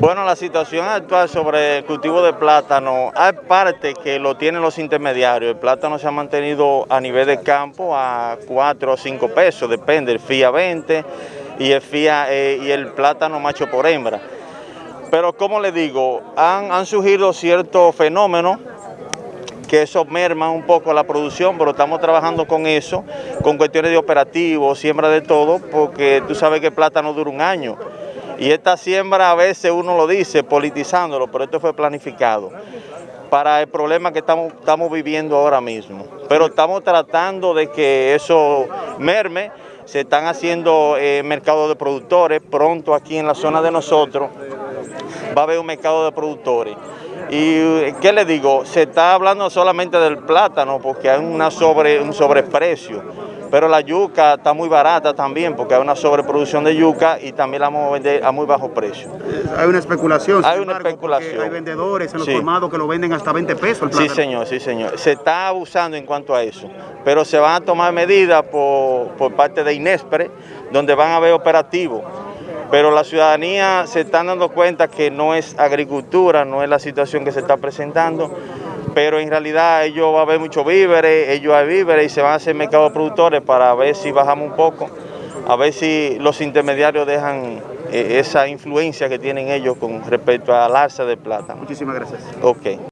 Bueno, la situación actual sobre el cultivo de plátano, hay parte que lo tienen los intermediarios. El plátano se ha mantenido a nivel de campo a 4 o 5 pesos, depende, el FIA 20 y el, FIA, eh, y el plátano macho por hembra. Pero como les digo, han, surgido ciertos fenómenos que eso merma un poco la producción, pero estamos trabajando con eso, con cuestiones de operativo, siembra de todo, porque tú sabes que el plátano dura un año. Y esta siembra a veces uno lo dice politizándolo, pero esto fue planificado para el problema que estamos, viviendo ahora mismo. Pero estamos tratando de que eso merme, se están haciendo eh, mercados de productores, pronto aquí en la zona de nosotros va a haber un mercado de productores. Y ¿qué le digo? Se está hablando solamente del plátano porque hay una sobre, un sobreprecio, pero la yuca está muy barata también porque hay una sobreproducción de yuca y también la vamos a vender a muy bajo precio. Hay una especulación. Hay una especulación. Hay vendedores en los formados que lo venden hasta 20 pesos el Sí, señor, sí, señor. Se está abusando en cuanto a eso, pero se van a tomar medidas por, por parte de Inespre, donde van a haber operativos pero la ciudadanía se está dando cuenta que no es agricultura, no es la situación que se está presentando, pero en realidad ellos va a haber muchos víveres, ellos hay víveres y se van a hacer mercados productores para ver si bajamos un poco, a ver si los intermediarios dejan eh, esa influencia que tienen ellos con respecto al alza de plata. Muchísimas gracias. Ok.